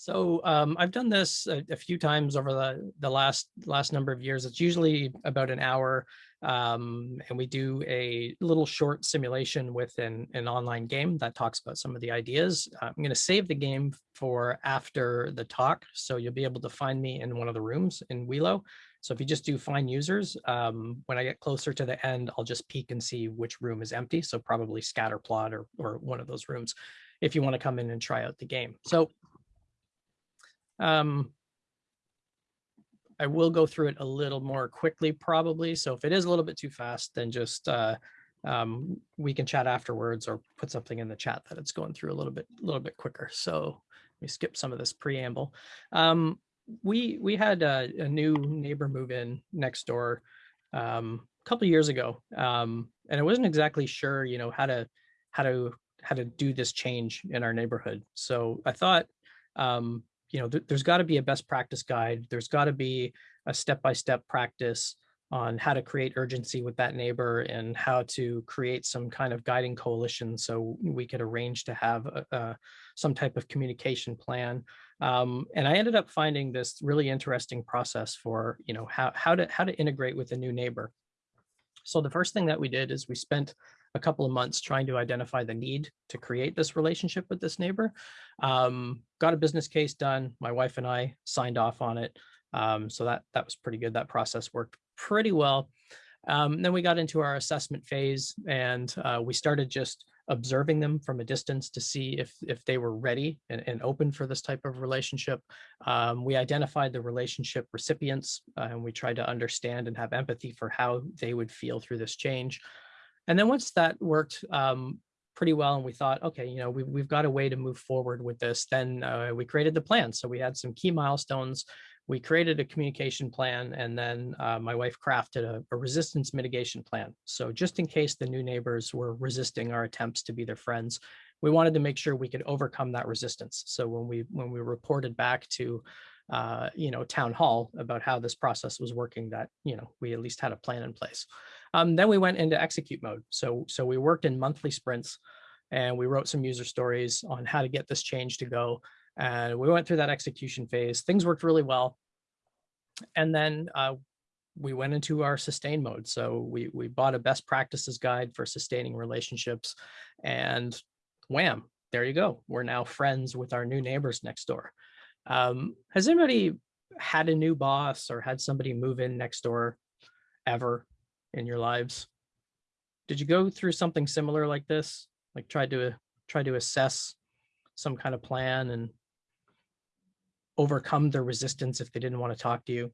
So um, I've done this a, a, few times over the, the last last number of years. It's usually about an hour um, and we do a little short simulation with an, an online game that talks about some of the ideas. I'm going to save the game for after the talk. So you'll be able to find me in one of the rooms in Welo. So if you just do find users, um, when I get closer to the end, I'll just peek and see which room is empty. So probably scatterplot or, or one of those rooms if you want to come in and try out the game. So um, I will go through it a little more quickly probably. So if it is a little bit too fast, then just uh, um, we can chat afterwards or put something in the chat that it's going through a little bit, a little bit quicker. So we skip some of this preamble. Um, we we had a, a, new neighbor move in next door um, a couple years ago, um, and I wasn't exactly sure, you know, how to how to how to do this change in our neighborhood. So I thought um, you know, th there's got to be a best practice guide. There's got to be a step-by-step -step practice on how to create urgency with that neighbor and how to create some kind of guiding coalition so we could arrange to have a, a, some type of communication plan. Um, and I ended up finding this really interesting process for, you know, how, how, to, how to integrate with a new neighbor. So the first thing that we did is we spent a couple of months trying to identify the need to create this relationship with this neighbor. Um, got a business case done. My wife and I signed off on it. Um, so that, that was pretty good. That process worked pretty well. Um, then we got into our assessment phase and uh, we started just observing them from a distance to see if if they were ready and, and open for this type of relationship. Um, we identified the relationship recipients uh, and we tried to understand and have empathy for how they would feel through this change. And then once that worked um, pretty well and we thought, okay, you know, we, we've got a way to move forward with this, then uh, we created the plan. So we had some key milestones. We created a communication plan and then uh, my wife crafted a, a, resistance mitigation plan. So just in case the new neighbors were resisting our attempts to be their friends, we wanted to make sure we could overcome that resistance. So when we when we reported back to uh, you know, town hall about how this process was working that, you know, we at least had a plan in place. Um, then we went into execute mode. So, so we worked in monthly sprints and we wrote some user stories on how to get this change to go. And we went through that execution phase. Things worked really well. And then uh, we went into our sustain mode. So we, we bought a best practices guide for sustaining relationships and wham, there you go. We're now friends with our new neighbors next door. Um, has anybody had a new boss or had somebody move in next door ever? In your lives. Did you go through something similar like this? Like try to try to assess some kind of plan and overcome their resistance if they didn't want to talk to you?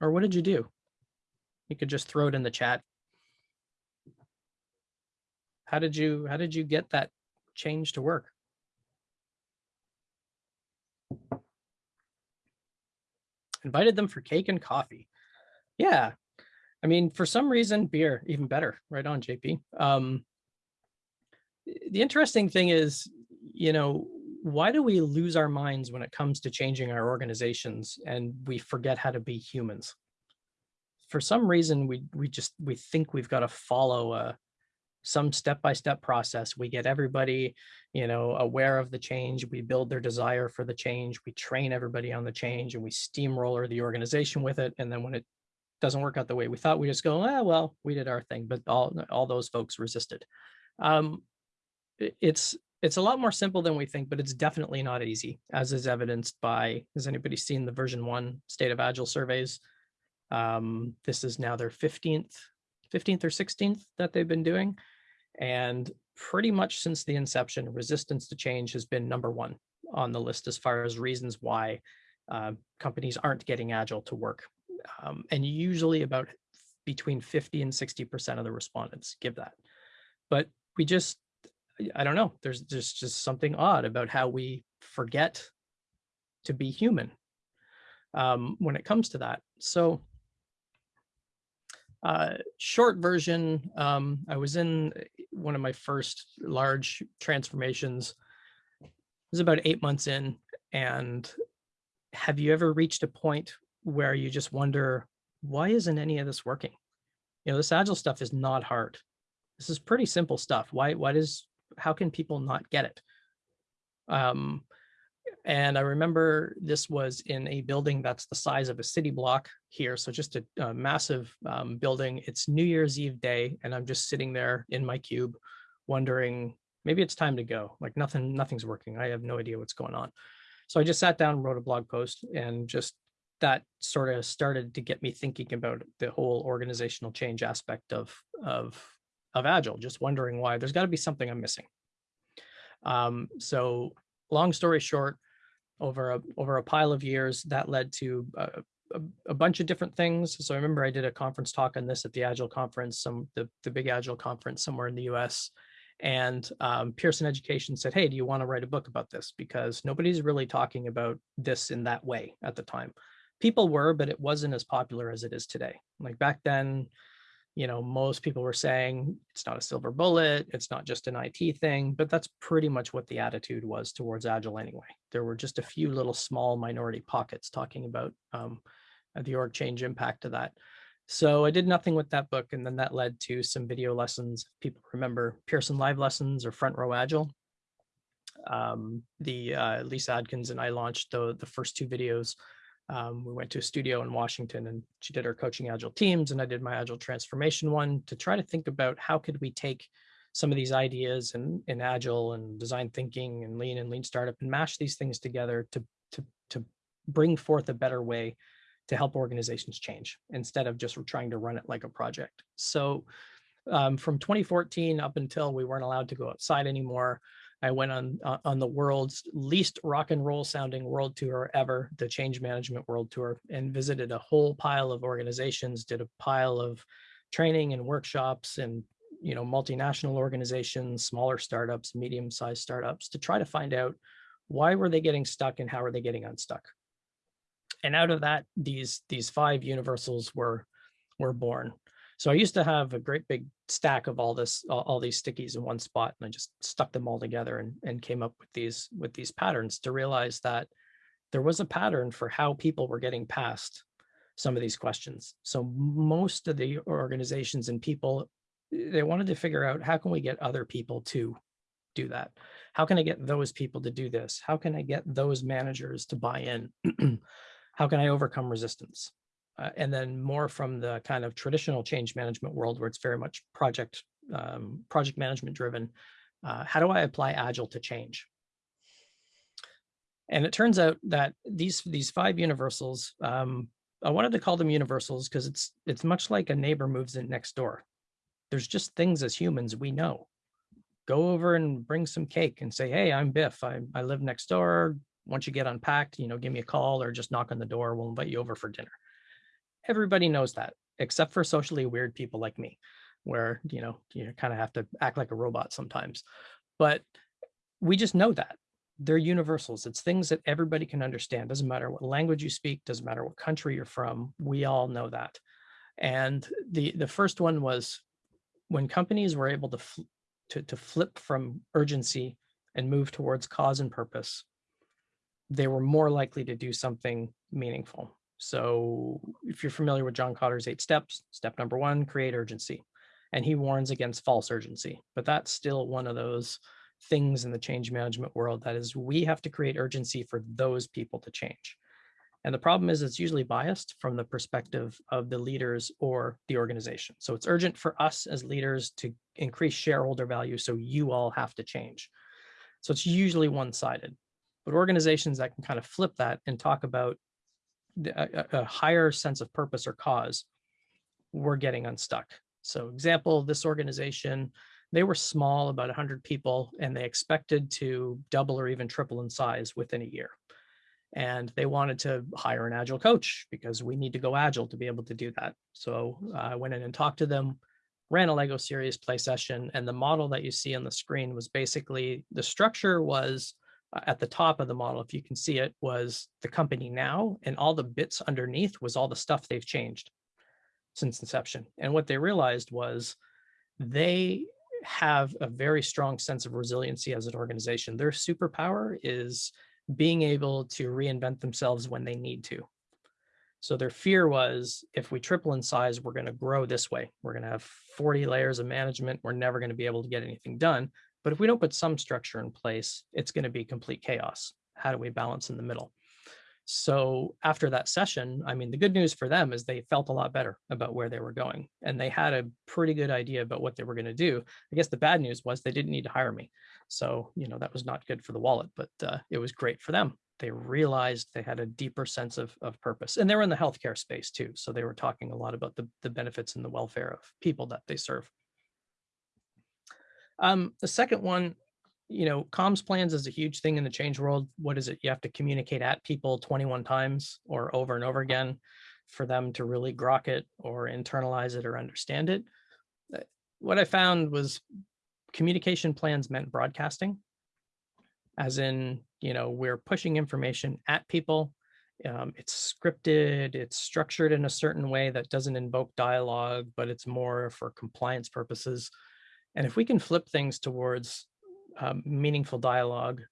Or what did you do? You could just throw it in the chat. How did you how did you get that change to work? Invited them for cake and coffee. Yeah, I mean, for some reason, beer, even better. Right on, JP. Um, the interesting thing is, you know, why do we lose our minds when it comes to changing our organizations and we forget how to be humans? For some reason, we we just we think we've got to follow a some step-by-step -step process. We get everybody, you know, aware of the change. We build their desire for the change. We train everybody on the change and we steamroller the organization with it. And then when it doesn't work out the way we thought, we just go, ah, well, we did our thing, but all, all those folks resisted. Um, it's, it's a lot more simple than we think, but it's definitely not easy, as is evidenced by, has anybody seen the VersionOne state of agile surveys? Um, this is now their 15th, 15th or 16th that they've been doing. And pretty much since the inception, resistance to change has been number one on the list as far as reasons why uh, companies aren't getting agile to work um, and usually about between 50 and 60% of the respondents give that. But we just, I don't know, there's just, just something odd about how we forget to be human um, when it comes to that. So uh, short version, um, I was in one of my first large transformations. It was about eight months in. And have you ever reached a point where you just wonder, why isn't any of this working? You know, this agile stuff is not hard. This is pretty simple stuff. Why, why does, how can people not get it? Um, And I remember this was in a building that's the size of a city block here. So just a, a massive um, building. It's New Year's Eve day, and I'm just sitting there in my cube wondering, maybe it's time to go. Like nothing, nothing's working. I have no idea what's going on. So I just sat down, wrote a blog post and just that sort of started to get me thinking about the whole organizational change aspect of, of, of Agile, just wondering why there's gotta be something I'm missing. Um, so long story short, over a, over a pile of years, that led to a, a, a, bunch of different things. So I remember I did a conference talk on this at the Agile conference, some the, the big Agile conference somewhere in the US. And um, Pearson Education said, hey, do you want to write a book about this? Because nobody's really talking about this in that way at the time. People were, but it wasn't as popular as it is today. Like back then, you know, most people were saying it's not a silver bullet, it's not just an IT thing, but that's pretty much what the attitude was towards Agile anyway. There were just a few little small minority pockets talking about um, the org change impact of that. So I did nothing with that book, and then that led to some video lessons. People remember Pearson Live Lessons or Front Row Agile. Um, the uh, Lyssa Adkins and I launched the, the first two videos um, we went to a studio in Washington and she did our coaching agile teams and I did my agile transformation one to try to think about how could we take some of these ideas in, in agile and design thinking and lean and lean startup and mash these things together to, to, to bring forth a better way to help organizations change instead of just trying to run it like a project. So um, from 2014 up until we weren't allowed to go outside anymore, I went on uh, on the world's least rock and roll sounding world tour ever, the Change Management World Tour, and visited a whole pile of organizations, did a pile of training and workshops and you know multinational organizations, smaller startups, medium-sized startups to try to find out why were they getting stuck and how are they getting unstuck. And out of that, these these five universals were were born. So I used to have a great big stack of all this, all, these stickies in one spot, and I just stuck them all together and, and came up with these with these patterns to realize that there was a pattern for how people were getting past some of these questions. So most of the organizations and people, eh, they wanted to figure out how can we get other people to do that? How can I get those people to do this? How can I get those managers to buy in? how can I overcome resistance? Uh, and then more from the kind of traditional change management world where it's very much project um, project management driven. Uh, how do I apply Agile to change? And it turns out that these these five universals, um, I wanted to call them universals because it's it's much like a neighbor moves in next door. There's just things as humans we know. Go over and bring some cake and say, hey, I'm Biff. I, I live next door. Once you get unpacked, you know, give me a call or just knock on the door. We'll invite you over for dinner everybody knows that, except for socially weird people like me, where, you know, you kind of have to act like a robot sometimes. But we just know that. They're universals. It's things that everybody can understand. Doesn't matter what language you speak, doesn't matter what country you're from. We all know that. And the, the first one was when companies were able to, to, to flip from urgency and move towards cause and purpose, they were more likely to do something meaningful. So if you're familiar with John Kotter's eight steps, step number one, create urgency. And he warns against false urgency, but that's still one of those things in the change management world that is we have to create urgency for those people to change. And the problem is it's usually biased from the perspective of the leaders or the organization. So it's urgent for us as leaders to increase shareholder value so you all have to change. So it's usually one-sided. But organizations that can kind of flip that and talk about a, a higher sense of purpose or cause, we're getting unstuck. So example, this organization, they were small, about 100 people, and they expected to double or even triple in size within a year. And they wanted to hire an agile coach because we need to go agile to be able to do that. So uh, I went in and talked to them, ran a Lego Serious Play session, and the model that you see on the screen was basically, the structure was Uh, at the top of the model, if you can see it, was the company now, and all the bits underneath was all the stuff they've changed since inception. And what they realized was they have a very strong sense of resiliency as an organization. Their superpower is being able to reinvent themselves when they need to. So their fear was if we triple in size, we're going to grow this way. We're going to have 40 layers of management. We're never going to be able to get anything done. But if we don't put some structure in place, it's going to be complete chaos. How do we balance in the middle? So after that session, I mean, the good news for them is they felt a lot better about where they were going and they had a pretty good idea about what they were going to do. I guess the bad news was they didn't need to hire me. So, you know, that was not good for the wallet, but uh, it was great for them. They realized they had a deeper sense of, of purpose and they were in the healthcare space too. So they were talking a lot about the, the benefits and the welfare of people that they serve. Um, the second one you know, comms plans is a huge thing in the change world. What is it? You have to communicate at people 21 times or over and over again for them to really grok it or internalize it or understand it. Uh, what I found was communication plans meant broadcasting, as in, you know, we're pushing information at people. Um, it's scripted, it's structured in a certain way that doesn't invoke dialogue, but it's more for compliance purposes. And if we can flip things towards um, meaningful dialogue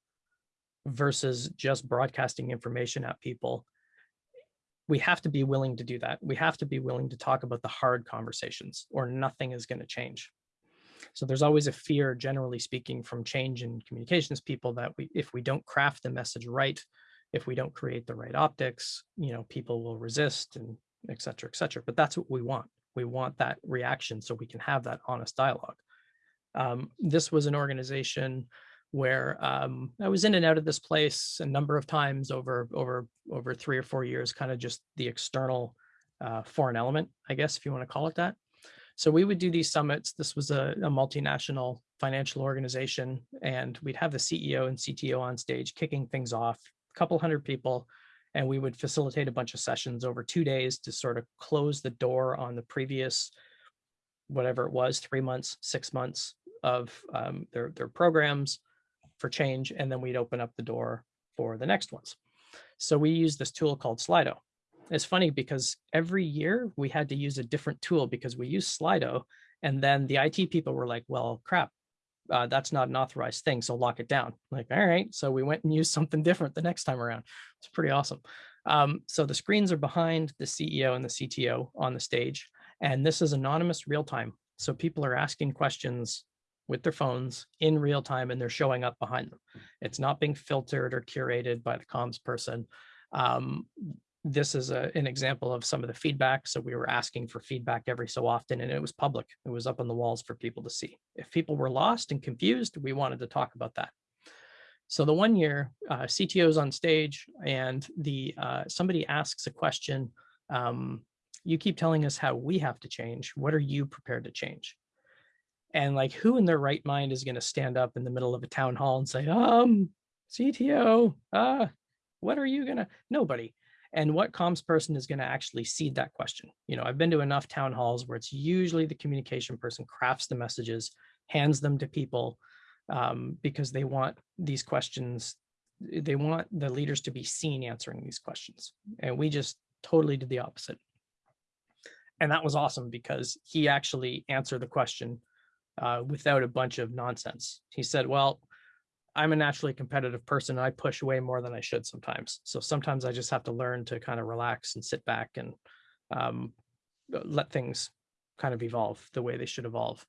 versus just broadcasting information at people, we have to be willing to do that. We have to be willing to talk about the hard conversations or nothing is going to change. So there's always a fear, generally speaking, from change in communications people that we, if we don't craft the message right, if we don't create the right optics, you know, people will resist and et cetera, et cetera. But that's what we want. We want that reaction so we can have that honest dialogue. Um, this was an organization where um, I was in and out of this place a number of times over over over three or four years, kind of just the external uh, foreign element, I guess, if you want to call it that. So we would do these summits. This was a, a multinational financial organization, and we'd have the CEO and CTO on stage kicking things off, a couple hundred people, and we would facilitate a bunch of sessions over two days to sort of close the door on the previous, whatever it was, three months, six months of um, their, their programs for change, and then we'd open up the door for the next ones. So we use this tool called Slido. It's funny because every year we had to use a different tool because we use Slido and then the IT people were like, well, crap, uh, that's not an authorized thing, so lock it down. like, all right, so we went and used something different the next time around. It's pretty awesome. Um, so the screens are behind the CEO and the CTO on the stage, and this is anonymous real time. So people are asking questions with their phones in real time and they're showing up behind them. It's not being filtered or curated by the comms person. Um, this is a, an example of some of the feedback. So we were asking for feedback every so often and it was public. It was up on the walls for people to see. If people were lost and confused, we wanted to talk about that. So the one year uh, CTO's on stage and the uh, somebody asks a question, um, you keep telling us how we have to change. What are you prepared to change? And like, who in their right mind is going to stand up in the middle of a town hall and say, um, CTO, uh, what are you going to, nobody. And what comms person is going to actually seed that question? You know, I've been to enough town halls where it's usually the communication person crafts the messages, hands them to people um, because they want these questions, they want the leaders to be seen answering these questions. And we just totally did the opposite. And that was awesome because he actually answered the question uh, without a bunch of nonsense. He said, well, I'm a naturally competitive person. And I push way more than I should sometimes. So sometimes I just have to learn to kind of relax and sit back and um, uh, let things kind of evolve the way they should evolve.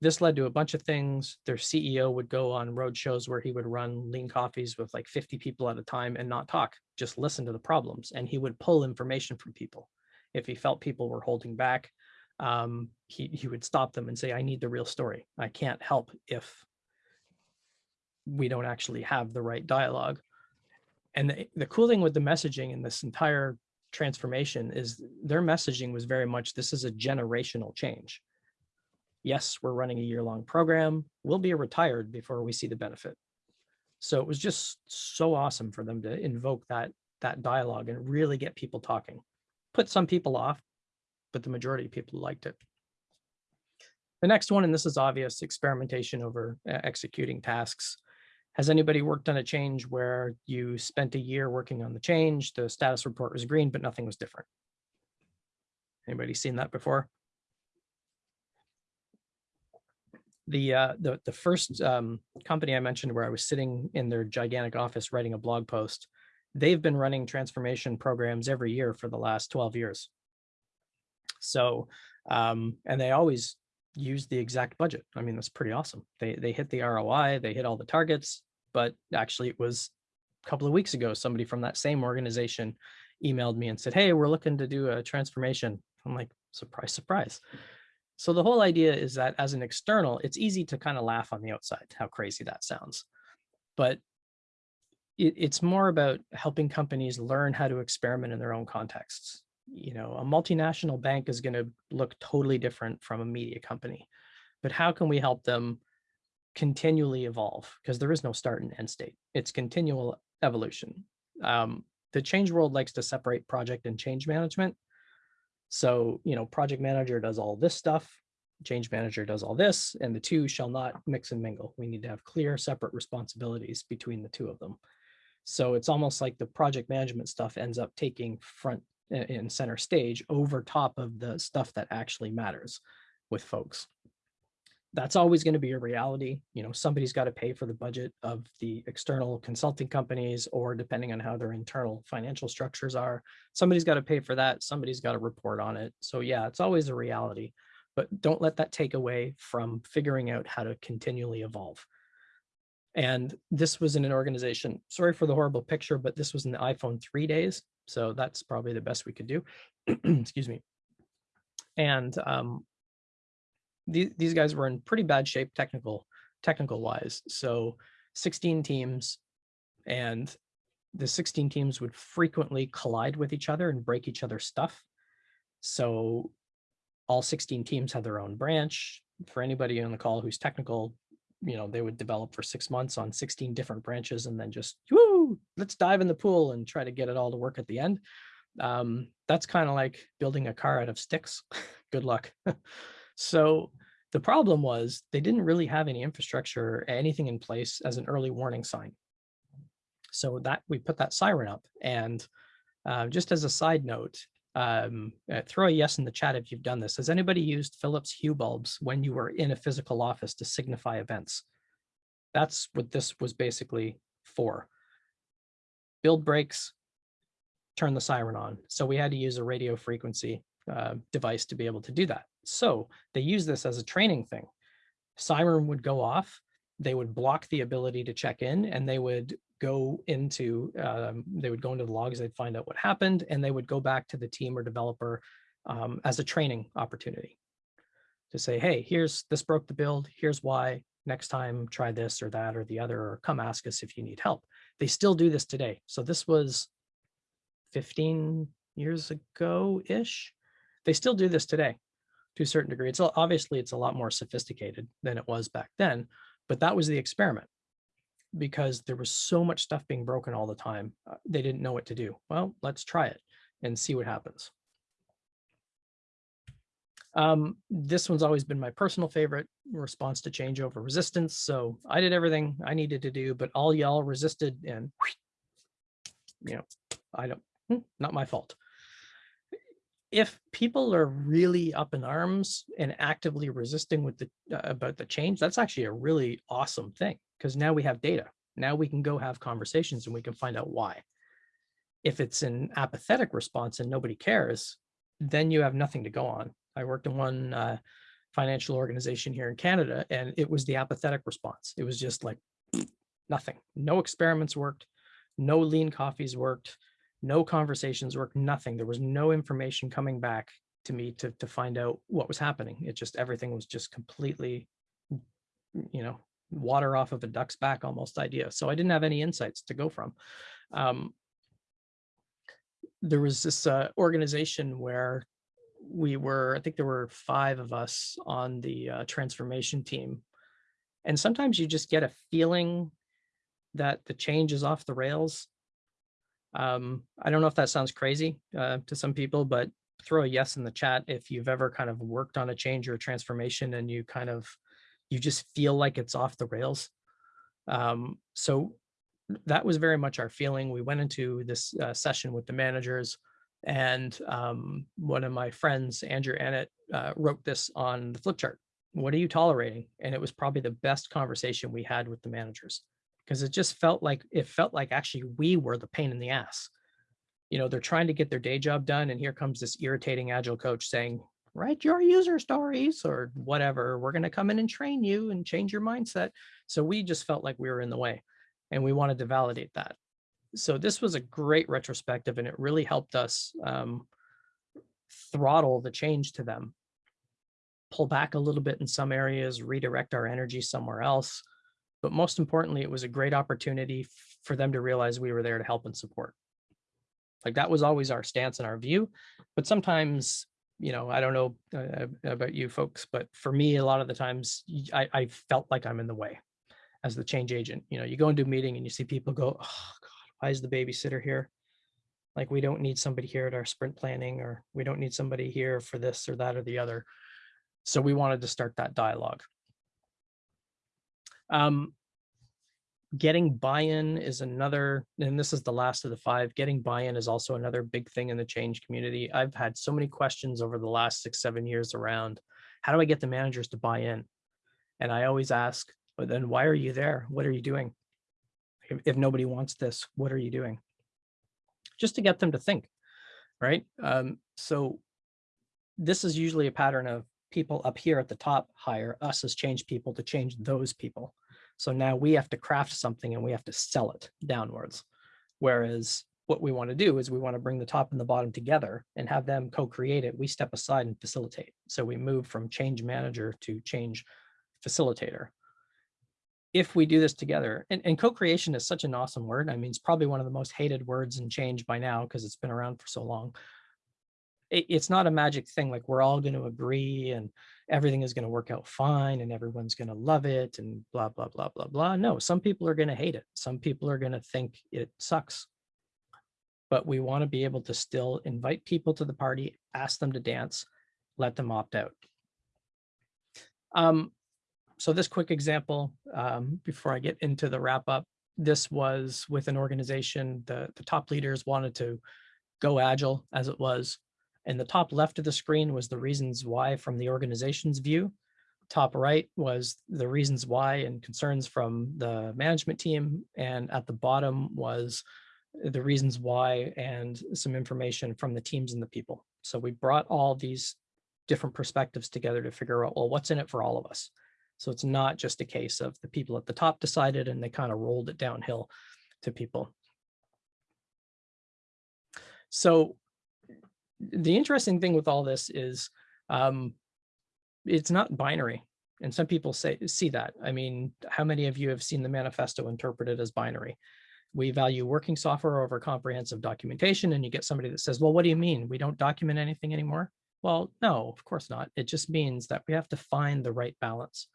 This led to a bunch of things. Their CEO would go on road shows where he would run lean coffees with like 50 people at a time and not talk, just listen to the problems. And he would pull information from people. If he felt people were holding back, um, he, he would stop them and say, I need the real story. I can't help if we don't actually have the right dialogue. And the, the cool thing with the messaging in this entire transformation is their messaging was very much, this is a generational change. Yes, we're running a year-long program. We'll be retired before we see the benefit. So it was just so awesome for them to invoke that, that dialogue and really get people talking. Put some people off, but the majority of people liked it. The next one, and this is obvious, experimentation over uh, executing tasks. Has anybody worked on a change where you spent a year working on the change, the status report was green, but nothing was different? Anybody seen that before? The, uh, the, the first um, company I mentioned where I was sitting in their gigantic office writing a blog post, they've been running transformation programs every year for the last 12 years. So, um, and they always use the exact budget. I mean, that's pretty awesome. They, they hit the ROI, they hit all the targets, but actually it was a couple of weeks ago, somebody from that same organization emailed me and said, hey, we're looking to do a transformation. I'm like, surprise, surprise. So the whole idea is that as an external, it's easy to kind of laugh on the outside, how crazy that sounds. But it, it's more about helping companies learn how to experiment in their own contexts. You know, a multinational bank is going to look totally different from a media company, but how can we help them continually evolve? Because there is no start and end state. It's continual evolution. Um, the change world likes to separate project and change management. So, you know, project manager does all this stuff, change manager does all this, and the two shall not mix and mingle. We need to have clear separate responsibilities between the two of them. So it's almost like the project management stuff ends up taking front and center stage over top of the stuff that actually matters with folks. That's always going to be a reality. You know, somebody's got to pay for the budget of the external consulting companies, or depending on how their internal financial structures are, somebody's got to pay for that. Somebody's got to report on it. So yeah, it's always a reality, but don't let that take away from figuring out how to continually evolve. And this was in an organization, sorry for the horrible picture, but this was in the iPhone 3 days. So that's probably the best we could do. Excuse me. And um, these, these guys were in pretty bad shape technical, technical wise. So 16 teams and the 16 teams would frequently collide with each other and break each other's stuff. So all 16 teams had their own branch. For anybody on the call who's technical, you know, they would develop for six months on 16 different branches and then just, woo, let's dive in the pool and try to get it all to work at the end. Um, that's kind of like building a car out of sticks. Good luck. so the problem was they didn't really have any infrastructure, anything in place as an early warning sign. So that we put that siren up and uh, just as a side note, um, uh, throw a yes in the chat if you've done this. Has anybody used Philips Hue bulbs when you were in a physical office to signify events? That's what this was basically for. Build breaks, turn the siren on. So we had to use a radio frequency uh, device to be able to do that. So they use this as a training thing. Siren would go off, they would block the ability to check in and they would go into, um, they would go into the logs, they'd find out what happened, and they would go back to the team or developer um, as a training opportunity to say, hey, here's, this broke the build, here's why, next time try this or that or the other, or come ask us if you need help. They still do this today. So this was 15 years ago-ish. They still do this today to a certain degree. It's obviously it's a lot more sophisticated than it was back then, but that was the experiment because there was so much stuff being broken all the time. Uh, they didn't know what to do. Well, let's try it and see what happens. Um, this one's always been my personal favorite response to change over resistance. So I did everything I needed to do, but all y'all resisted and, you know, I don't, hmm, not my fault. If people are really up in arms and actively resisting with the uh, about the change, that's actually a really awesome thing because now we have data. Now we can go have conversations and we can find out why. If it's an apathetic response and nobody cares, then you have nothing to go on. I worked in one uh, financial organization here in Canada, and it was the apathetic response. It was just like nothing. No experiments worked. No lean coffees worked. No conversations worked. Nothing. There was no information coming back to me to, to find out what was happening. It just, everything was just completely, you know, water off of a duck's back almost idea. So I didn't have any insights to go from. Um, there was this uh, organization where we were, I think there were five of us on the uh, transformation team. And sometimes you just get a feeling that the change is off the rails. Um, I don't know if that sounds crazy uh, to some people, but throw a yes in the chat if you've ever kind of worked on a change or a transformation and you kind of you just feel like it's off the rails. Um, so that was very much our feeling. We went into this uh, session with the managers and um, one of my friends, Andrew Annett, uh, wrote this on the flip chart. What are you tolerating? And it was probably the best conversation we had with the managers because it just felt like it felt like actually we were the pain in the ass. You know, they're trying to get their day job done. And here comes this irritating agile coach saying, write your user stories or whatever. We're going to come in and train you and change your mindset. So we just felt like we were in the way and we wanted to validate that. so this was a great retrospective and it really helped us um, throttle the change to them, pull back a little bit in some areas, redirect our energy somewhere else. But most importantly, it was a great opportunity for them to realize we were there to help and support. Like that was always our stance and our view. But sometimes, you know, I don't know uh, about you folks, but for me, a lot of the times I, I felt like I'm in the way as the change agent. You know, you go into a meeting and you see people go, oh God, why is the babysitter here? Like we don't need somebody here at our sprint planning or we don't need somebody here for this or that or the other. So we wanted to start that dialogue. Um, getting buy-in is another, and this is the last of the five, getting buy-in is also another big thing in the change community. I've had so many questions over the last six, seven years around, how do I get the managers to buy in? And I always ask, but then why are you there? What are you doing? If, if nobody wants this, what are you doing? Just to get them to think, right? Um, so this is usually a pattern of people up here at the top hire us as change people to change those people. So now we have to craft something and we have to sell it downwards. Whereas what we want to do is we want to bring the top and the bottom together and have them co-create it. We step aside and facilitate. So we move from change manager to change facilitator. If we do this together, and, and co-creation is such an awesome word. I mean, it's probably one of the most hated words in change by now because it's been around for so long it, it's not a magic thing like we're all going to agree and everything is going to work out fine and everyone's going to love it and blah blah blah blah blah. No some people are going to hate it. Some people are going to think it sucks. But we want to be able to still invite people to the party ask them to dance let them opt out. Um, so this quick example um, before I get into the wrap up, this was with an organization, the, the top leaders wanted to go agile as it was. And the top left of the screen was the reasons why from the organization's view. Top right was the reasons why and concerns from the management team. And at the bottom was the reasons why and some information from the teams and the people. So we brought all these different perspectives together to figure out, well, what's in it for all of us? So it's not just a case of the people at the top decided and they kind of rolled it downhill to people. So the interesting thing with all this is um, it's not binary. And some people say see that. I mean, how many of you have seen the manifesto interpreted as binary? We value working software over comprehensive documentation. And you get somebody that says, well, what do you mean? We don't document anything anymore? Well, no, of course not. It just means that we have to find the right balance.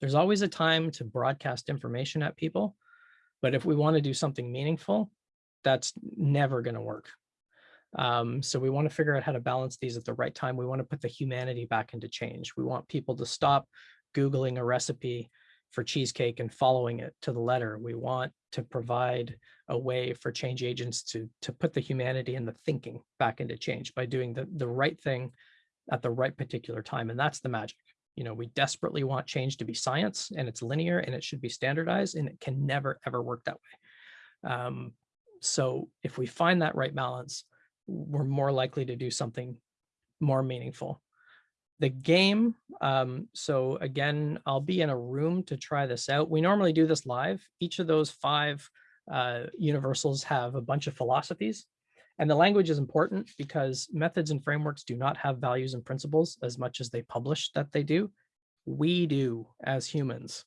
There's always a time to broadcast information at people. But if we want to do something meaningful, that's never going to work. Um, so we want to figure out how to balance these at the right time. We want to put the humanity back into change. We want people to stop Googling a recipe for cheesecake and following it to the letter. We want to provide a way for change agents to, to put the humanity and the thinking back into change by doing the, the right thing at the right particular time. And that's the magic. You know, we desperately want change to be science and it's linear and it should be standardized and it can never, ever work that way. Um, so if we find that right balance, we're more likely to do something more meaningful. The game, um, so again, I'll be in a room to try this out. We normally do this live. Each of those five uh, universals have a bunch of philosophies. And the language is important because methods and frameworks do not have values and principles as much as they publish that they do. We do as humans.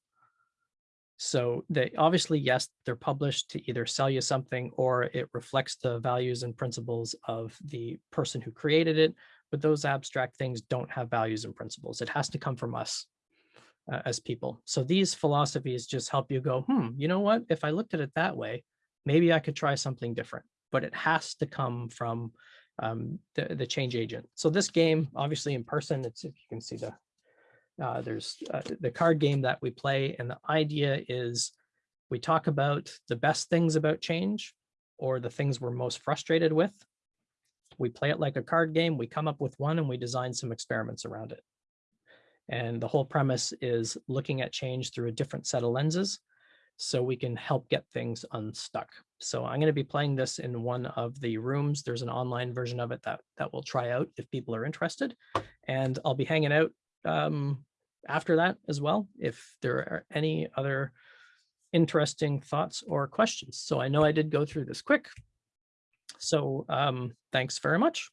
So they obviously, yes, they're published to either sell you something or it reflects the values and principles of the person who created it. But those abstract things don't have values and principles. It has to come from us uh, as people. So these philosophies just help you go, hmm, you know what? If I looked at it that way, maybe I could try something different. But it has to come from um, the, the change agent. So this game, obviously in person, it's if you can see the uh, there's uh, the card game that we play, and the idea is we talk about the best things about change or the things we're most frustrated with. We play it like a card game, we come up with one and we design some experiments around it. And the whole premise is looking at change through a different set of lenses so we can help get things unstuck. So I'm going to be playing this in one of the rooms. There's an online version of it that, that we'll try out if people are interested. And I'll be hanging out um, after that as well. If there are any other interesting thoughts or questions. So I know I did go through this quick. So um, thanks very much.